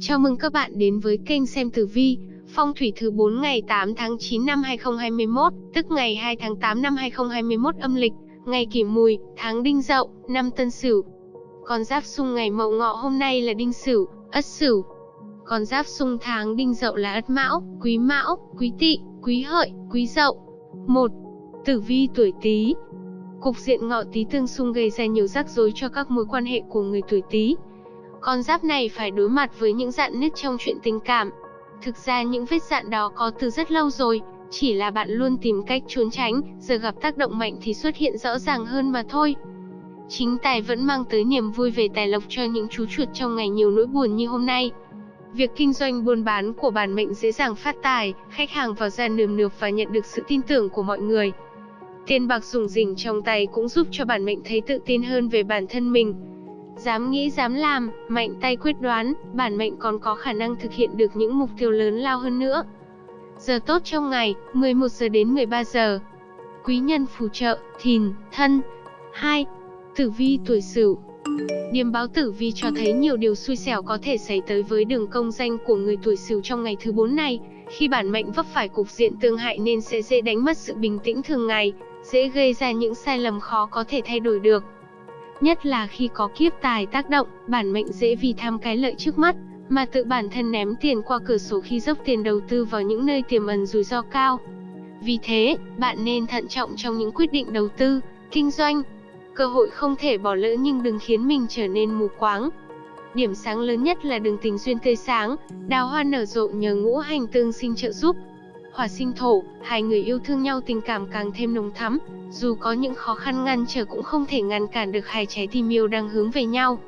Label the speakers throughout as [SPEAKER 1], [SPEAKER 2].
[SPEAKER 1] Chào mừng các bạn đến với kênh xem tử vi, phong thủy thứ 4 ngày 8 tháng 9 năm 2021, tức ngày 2 tháng 8 năm 2021 âm lịch, ngày kỷ mùi, tháng đinh dậu, năm tân sửu. Con giáp xung ngày mậu ngọ hôm nay là đinh sửu, ất sửu. Con giáp xung tháng đinh dậu là ất mão, quý mão, quý tỵ, quý hợi, quý dậu. 1. Tử vi tuổi Tý. Cục diện ngọ Tý tương xung gây ra nhiều rắc rối cho các mối quan hệ của người tuổi Tý. Con giáp này phải đối mặt với những dạn nứt trong chuyện tình cảm. Thực ra những vết dạn đó có từ rất lâu rồi, chỉ là bạn luôn tìm cách trốn tránh, giờ gặp tác động mạnh thì xuất hiện rõ ràng hơn mà thôi. Chính tài vẫn mang tới niềm vui về tài lộc cho những chú chuột trong ngày nhiều nỗi buồn như hôm nay. Việc kinh doanh buôn bán của bản mệnh dễ dàng phát tài, khách hàng vào ra nườm nượp và nhận được sự tin tưởng của mọi người. Tiền bạc dùng rỉnh trong tay cũng giúp cho bản mệnh thấy tự tin hơn về bản thân mình. Dám nghĩ dám làm, mạnh tay quyết đoán, bản mệnh còn có khả năng thực hiện được những mục tiêu lớn lao hơn nữa. Giờ tốt trong ngày, 11 giờ đến 13 giờ. Quý nhân phù trợ, thìn, thân. 2. Tử vi tuổi Sửu. Điềm báo tử vi cho thấy nhiều điều xui xẻo có thể xảy tới với đường công danh của người tuổi Sửu trong ngày thứ 4 này, khi bản mệnh vấp phải cục diện tương hại nên sẽ dễ đánh mất sự bình tĩnh thường ngày, dễ gây ra những sai lầm khó có thể thay đổi được. Nhất là khi có kiếp tài tác động, bản mệnh dễ vì tham cái lợi trước mắt, mà tự bản thân ném tiền qua cửa sổ khi dốc tiền đầu tư vào những nơi tiềm ẩn rủi ro cao. Vì thế, bạn nên thận trọng trong những quyết định đầu tư, kinh doanh. Cơ hội không thể bỏ lỡ nhưng đừng khiến mình trở nên mù quáng. Điểm sáng lớn nhất là đường tình duyên tươi sáng, đào hoa nở rộ nhờ ngũ hành tương sinh trợ giúp. Hỏa sinh thổ, hai người yêu thương nhau tình cảm càng thêm nồng thắm, dù có những khó khăn ngăn trở cũng không thể ngăn cản được hai trái tim yêu đang hướng về nhau.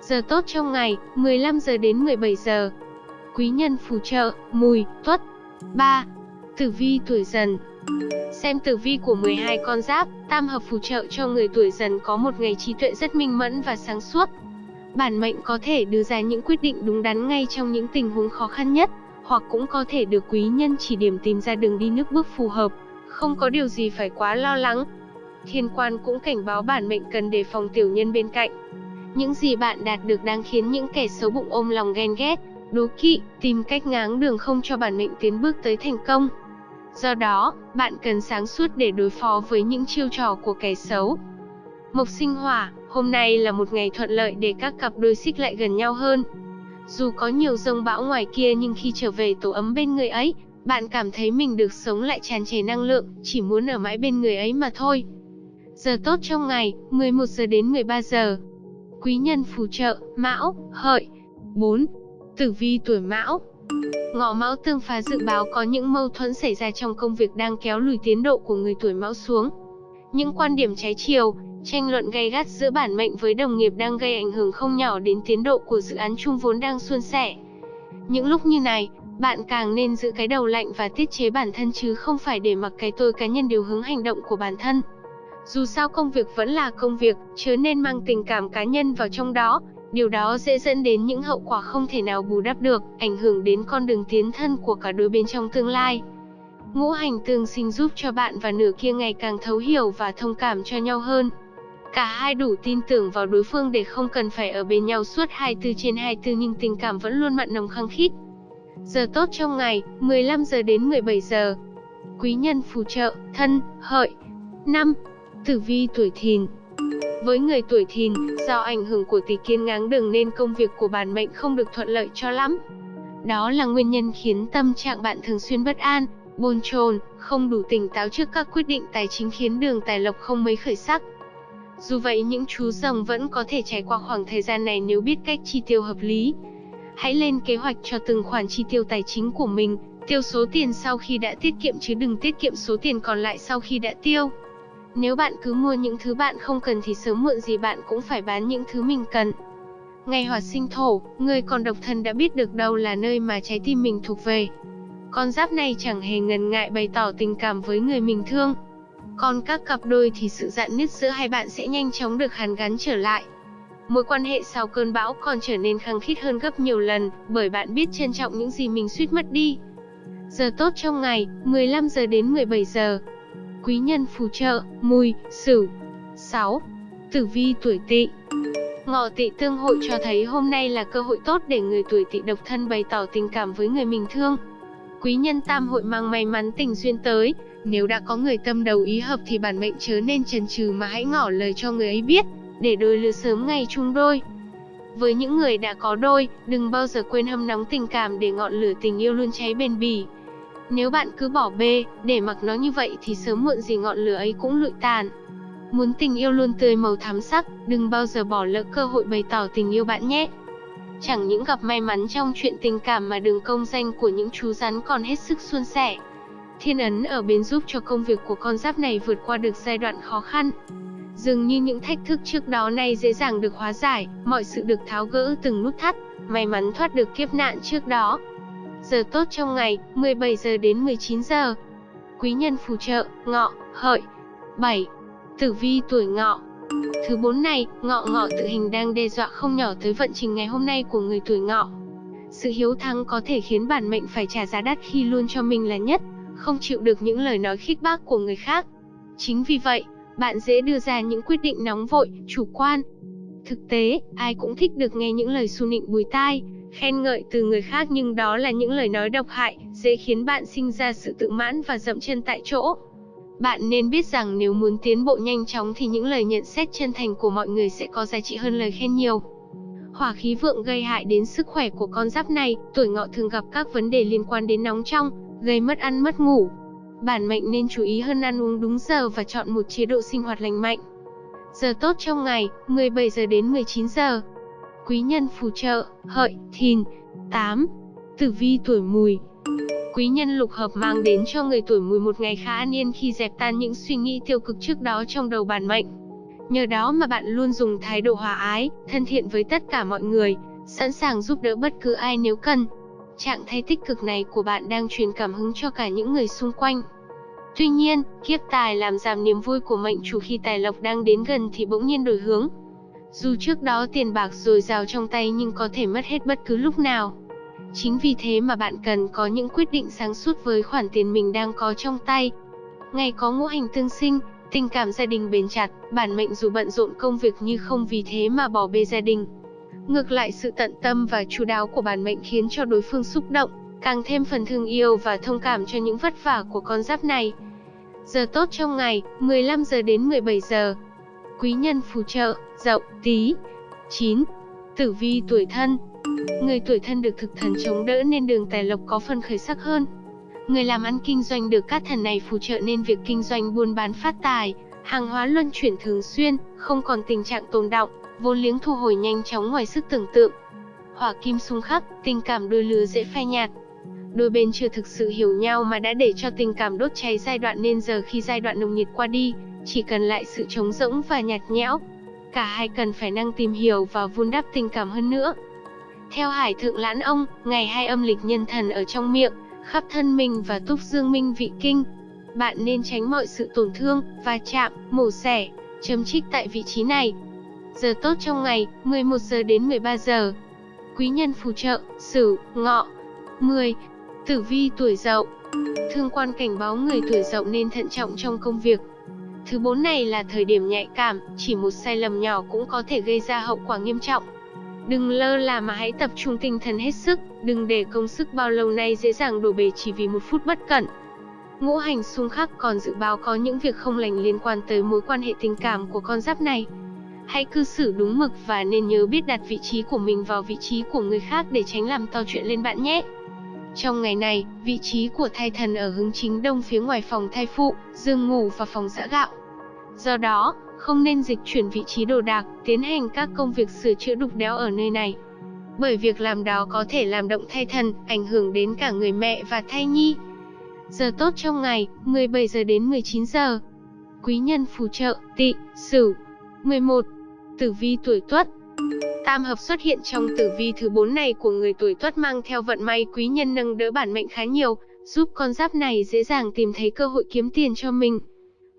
[SPEAKER 1] Giờ tốt trong ngày, 15 giờ đến 17 giờ. Quý nhân phù trợ, mùi, tuất. 3. Tử vi tuổi dần Xem tử vi của 12 con giáp, tam hợp phù trợ cho người tuổi dần có một ngày trí tuệ rất minh mẫn và sáng suốt. Bản mệnh có thể đưa ra những quyết định đúng đắn ngay trong những tình huống khó khăn nhất, hoặc cũng có thể được quý nhân chỉ điểm tìm ra đường đi nước bước phù hợp, không có điều gì phải quá lo lắng. Thiên quan cũng cảnh báo bản mệnh cần đề phòng tiểu nhân bên cạnh. Những gì bạn đạt được đang khiến những kẻ xấu bụng ôm lòng ghen ghét, đố kỵ, tìm cách ngáng đường không cho bản mệnh tiến bước tới thành công. Do đó, bạn cần sáng suốt để đối phó với những chiêu trò của kẻ xấu. Mộc sinh hỏa, hôm nay là một ngày thuận lợi để các cặp đôi xích lại gần nhau hơn. Dù có nhiều rông bão ngoài kia nhưng khi trở về tổ ấm bên người ấy, bạn cảm thấy mình được sống lại tràn trề năng lượng, chỉ muốn ở mãi bên người ấy mà thôi. Giờ tốt trong ngày, 11 giờ đến 13 giờ. Quý nhân phù trợ, Mão, Hợi. 4. Tử vi tuổi Mão. Ngọ Mão tương phá dự báo có những mâu thuẫn xảy ra trong công việc đang kéo lùi tiến độ của người tuổi Mão xuống. Những quan điểm trái chiều, tranh luận gay gắt giữa bản mệnh với đồng nghiệp đang gây ảnh hưởng không nhỏ đến tiến độ của dự án chung vốn đang suôn sẻ. Những lúc như này, bạn càng nên giữ cái đầu lạnh và tiết chế bản thân chứ không phải để mặc cái tôi cá nhân điều hướng hành động của bản thân. Dù sao công việc vẫn là công việc, chớ nên mang tình cảm cá nhân vào trong đó, điều đó sẽ dẫn đến những hậu quả không thể nào bù đắp được, ảnh hưởng đến con đường tiến thân của cả đôi bên trong tương lai. Ngũ hành tương sinh giúp cho bạn và nửa kia ngày càng thấu hiểu và thông cảm cho nhau hơn. Cả hai đủ tin tưởng vào đối phương để không cần phải ở bên nhau suốt 24 trên 24 nhưng tình cảm vẫn luôn mặn nồng khăng khít. Giờ tốt trong ngày, 15 giờ đến 17 giờ. Quý nhân phù trợ, thân, hợi. 5. Tử vi tuổi thìn Với người tuổi thìn, do ảnh hưởng của tỷ kiên ngáng đường nên công việc của bản mệnh không được thuận lợi cho lắm. Đó là nguyên nhân khiến tâm trạng bạn thường xuyên bất an, bồn chồn, không đủ tỉnh táo trước các quyết định tài chính khiến đường tài lộc không mấy khởi sắc. Dù vậy những chú rồng vẫn có thể trải qua khoảng thời gian này nếu biết cách chi tiêu hợp lý. Hãy lên kế hoạch cho từng khoản chi tiêu tài chính của mình, tiêu số tiền sau khi đã tiết kiệm chứ đừng tiết kiệm số tiền còn lại sau khi đã tiêu. Nếu bạn cứ mua những thứ bạn không cần thì sớm muộn gì bạn cũng phải bán những thứ mình cần. Ngày hỏa sinh thổ, người còn độc thân đã biết được đâu là nơi mà trái tim mình thuộc về. Con giáp này chẳng hề ngần ngại bày tỏ tình cảm với người mình thương. Còn các cặp đôi thì sự dạn nứt giữa hai bạn sẽ nhanh chóng được hàn gắn trở lại. Mối quan hệ sau cơn bão còn trở nên khăng khít hơn gấp nhiều lần, bởi bạn biết trân trọng những gì mình suýt mất đi. Giờ tốt trong ngày, 15 giờ đến 17 giờ. Quý nhân phù trợ, mùi, sửu. 6. Tử vi tuổi tỵ Ngọ tỵ tương hội cho thấy hôm nay là cơ hội tốt để người tuổi tỵ độc thân bày tỏ tình cảm với người mình thương. Quý nhân tam hội mang may mắn tình duyên tới, nếu đã có người tâm đầu ý hợp thì bản mệnh chớ nên chần chừ mà hãy ngỏ lời cho người ấy biết, để đôi lứa sớm ngày chung đôi. Với những người đã có đôi, đừng bao giờ quên hâm nóng tình cảm để ngọn lửa tình yêu luôn cháy bền bỉ. Nếu bạn cứ bỏ bê, để mặc nó như vậy thì sớm muộn gì ngọn lửa ấy cũng lụi tàn. Muốn tình yêu luôn tươi màu thắm sắc, đừng bao giờ bỏ lỡ cơ hội bày tỏ tình yêu bạn nhé. Chẳng những gặp may mắn trong chuyện tình cảm mà đường công danh của những chú rắn còn hết sức suôn sẻ. Thiên ấn ở bên giúp cho công việc của con giáp này vượt qua được giai đoạn khó khăn. Dường như những thách thức trước đó nay dễ dàng được hóa giải, mọi sự được tháo gỡ từng nút thắt, may mắn thoát được kiếp nạn trước đó. Giờ tốt trong ngày, 17 giờ đến 19 giờ. Quý nhân phù trợ, ngọ, hợi. 7. Tử vi tuổi ngọ Thứ bốn này, ngọ ngọ tự hình đang đe dọa không nhỏ tới vận trình ngày hôm nay của người tuổi ngọ. Sự hiếu thắng có thể khiến bản mệnh phải trả giá đắt khi luôn cho mình là nhất, không chịu được những lời nói khích bác của người khác. Chính vì vậy, bạn dễ đưa ra những quyết định nóng vội, chủ quan. Thực tế, ai cũng thích được nghe những lời xu nịnh bùi tai, khen ngợi từ người khác nhưng đó là những lời nói độc hại, dễ khiến bạn sinh ra sự tự mãn và dậm chân tại chỗ. Bạn nên biết rằng nếu muốn tiến bộ nhanh chóng thì những lời nhận xét chân thành của mọi người sẽ có giá trị hơn lời khen nhiều. Hỏa khí vượng gây hại đến sức khỏe của con giáp này, tuổi ngọ thường gặp các vấn đề liên quan đến nóng trong, gây mất ăn mất ngủ. Bản mệnh nên chú ý hơn ăn uống đúng giờ và chọn một chế độ sinh hoạt lành mạnh. Giờ tốt trong ngày, 17 giờ đến 19 giờ. Quý nhân phù trợ, hợi, thìn. 8. Tử vi tuổi mùi, Quý nhân lục hợp mang đến cho người tuổi mùi một ngày khá an yên khi dẹp tan những suy nghĩ tiêu cực trước đó trong đầu bản mệnh. Nhờ đó mà bạn luôn dùng thái độ hòa ái, thân thiện với tất cả mọi người, sẵn sàng giúp đỡ bất cứ ai nếu cần. Trạng thái tích cực này của bạn đang truyền cảm hứng cho cả những người xung quanh. Tuy nhiên, kiếp tài làm giảm niềm vui của mệnh chủ khi tài lộc đang đến gần thì bỗng nhiên đổi hướng. Dù trước đó tiền bạc dồi dào trong tay nhưng có thể mất hết bất cứ lúc nào. Chính vì thế mà bạn cần có những quyết định sáng suốt với khoản tiền mình đang có trong tay. Ngày có ngũ hành tương sinh, tình cảm gia đình bền chặt, bản mệnh dù bận rộn công việc như không vì thế mà bỏ bê gia đình. Ngược lại sự tận tâm và chú đáo của bản mệnh khiến cho đối phương xúc động, càng thêm phần thương yêu và thông cảm cho những vất vả của con giáp này. Giờ tốt trong ngày, 15 giờ đến 17 giờ. Quý nhân phù trợ, dậu, tí. 9. Tử vi tuổi thân, Người tuổi thân được thực thần chống đỡ nên đường tài lộc có phần khởi sắc hơn. Người làm ăn kinh doanh được các thần này phù trợ nên việc kinh doanh buôn bán phát tài, hàng hóa luân chuyển thường xuyên, không còn tình trạng tồn động, vốn liếng thu hồi nhanh chóng ngoài sức tưởng tượng. Hỏa kim xung khắc, tình cảm đôi lứa dễ phai nhạt. Đôi bên chưa thực sự hiểu nhau mà đã để cho tình cảm đốt cháy giai đoạn nên giờ khi giai đoạn nồng nhiệt qua đi, chỉ cần lại sự trống rỗng và nhạt nhẽo. Cả hai cần phải năng tìm hiểu và vun đắp tình cảm hơn nữa. Theo Hải Thượng Lãn Ông, ngày hai âm lịch nhân thần ở trong miệng, khắp thân mình và túc dương minh vị kinh. Bạn nên tránh mọi sự tổn thương, va chạm, mổ xẻ, chấm trích tại vị trí này. Giờ tốt trong ngày, 11 giờ đến 13 giờ. Quý nhân phù trợ, Sửu, Ngọ. 10. Tử vi tuổi Dậu. Thương quan cảnh báo người tuổi Dậu nên thận trọng trong công việc. Thứ bốn này là thời điểm nhạy cảm, chỉ một sai lầm nhỏ cũng có thể gây ra hậu quả nghiêm trọng. Đừng lơ là mà hãy tập trung tinh thần hết sức, đừng để công sức bao lâu nay dễ dàng đổ bể chỉ vì một phút bất cẩn. Ngũ hành xung khắc còn dự báo có những việc không lành liên quan tới mối quan hệ tình cảm của con giáp này. Hãy cư xử đúng mực và nên nhớ biết đặt vị trí của mình vào vị trí của người khác để tránh làm to chuyện lên bạn nhé. Trong ngày này, vị trí của thai thần ở hướng chính đông phía ngoài phòng thai phụ, giường ngủ và phòng giã gạo. Do đó, không nên dịch chuyển vị trí đồ đạc, tiến hành các công việc sửa chữa đục đẽo ở nơi này. Bởi việc làm đó có thể làm động thai thần, ảnh hưởng đến cả người mẹ và thai nhi. Giờ tốt trong ngày, 17 giờ đến 19 giờ. Quý nhân phù trợ, tị, sửu. 11. Tử vi tuổi tuất Tam hợp xuất hiện trong tử vi thứ 4 này của người tuổi tuất mang theo vận may quý nhân nâng đỡ bản mệnh khá nhiều, giúp con giáp này dễ dàng tìm thấy cơ hội kiếm tiền cho mình.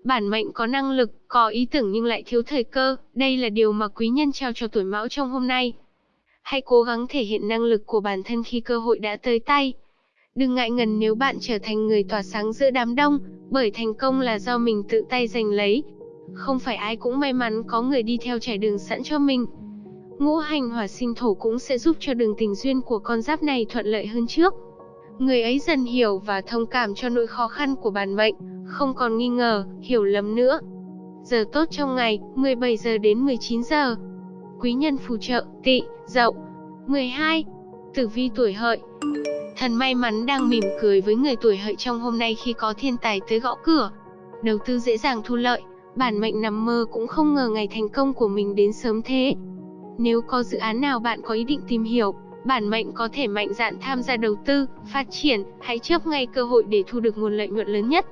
[SPEAKER 1] Bản mệnh có năng lực, có ý tưởng nhưng lại thiếu thời cơ, đây là điều mà quý nhân trao cho tuổi mão trong hôm nay. Hãy cố gắng thể hiện năng lực của bản thân khi cơ hội đã tới tay. Đừng ngại ngần nếu bạn trở thành người tỏa sáng giữa đám đông, bởi thành công là do mình tự tay giành lấy. Không phải ai cũng may mắn có người đi theo trải đường sẵn cho mình. Ngũ hành hỏa sinh thổ cũng sẽ giúp cho đường tình duyên của con giáp này thuận lợi hơn trước. Người ấy dần hiểu và thông cảm cho nỗi khó khăn của bản mệnh, không còn nghi ngờ, hiểu lầm nữa. Giờ tốt trong ngày, 17 giờ đến 19 giờ. Quý nhân phù trợ, tỵ, dậu. 12. Tử vi tuổi hợi Thần may mắn đang mỉm cười với người tuổi hợi trong hôm nay khi có thiên tài tới gõ cửa. Đầu tư dễ dàng thu lợi, bản mệnh nằm mơ cũng không ngờ ngày thành công của mình đến sớm thế. Nếu có dự án nào bạn có ý định tìm hiểu, bản mệnh có thể mạnh dạn tham gia đầu tư, phát triển, hãy chớp ngay cơ hội để thu được nguồn lợi nhuận lớn nhất.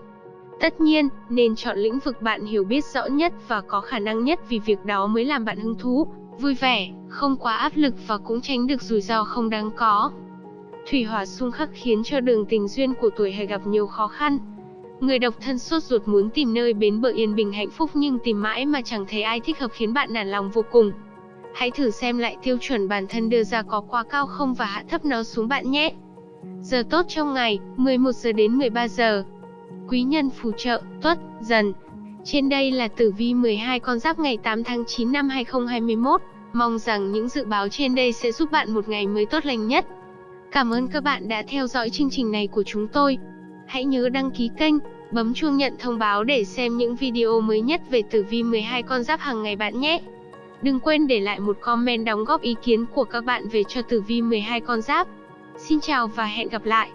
[SPEAKER 1] Tất nhiên, nên chọn lĩnh vực bạn hiểu biết rõ nhất và có khả năng nhất vì việc đó mới làm bạn hứng thú, vui vẻ, không quá áp lực và cũng tránh được rủi ro không đáng có. Thủy hỏa xung khắc khiến cho đường tình duyên của tuổi hè gặp nhiều khó khăn. Người độc thân sốt ruột muốn tìm nơi bến bờ yên bình hạnh phúc nhưng tìm mãi mà chẳng thấy ai thích hợp khiến bạn nản lòng vô cùng. Hãy thử xem lại tiêu chuẩn bản thân đưa ra có quá cao không và hạ thấp nó xuống bạn nhé. Giờ tốt trong ngày, 11 giờ đến 13 giờ. Quý nhân phù trợ, tuất, dần. Trên đây là tử vi 12 con giáp ngày 8 tháng 9 năm 2021. Mong rằng những dự báo trên đây sẽ giúp bạn một ngày mới tốt lành nhất. Cảm ơn các bạn đã theo dõi chương trình này của chúng tôi. Hãy nhớ đăng ký kênh, bấm chuông nhận thông báo để xem những video mới nhất về tử vi 12 con giáp hàng ngày bạn nhé. Đừng quên để lại một comment đóng góp ý kiến của các bạn về cho tử vi 12 con giáp. Xin chào và hẹn gặp lại.